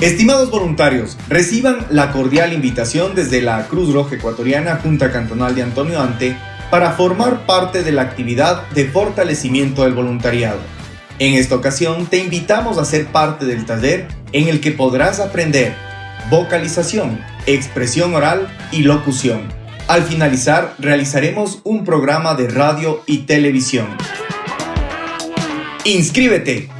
Estimados voluntarios, reciban la cordial invitación desde la Cruz Roja Ecuatoriana Junta Cantonal de Antonio Ante para formar parte de la actividad de fortalecimiento del voluntariado. En esta ocasión te invitamos a ser parte del taller en el que podrás aprender vocalización, expresión oral y locución. Al finalizar, realizaremos un programa de radio y televisión. ¡Inscríbete!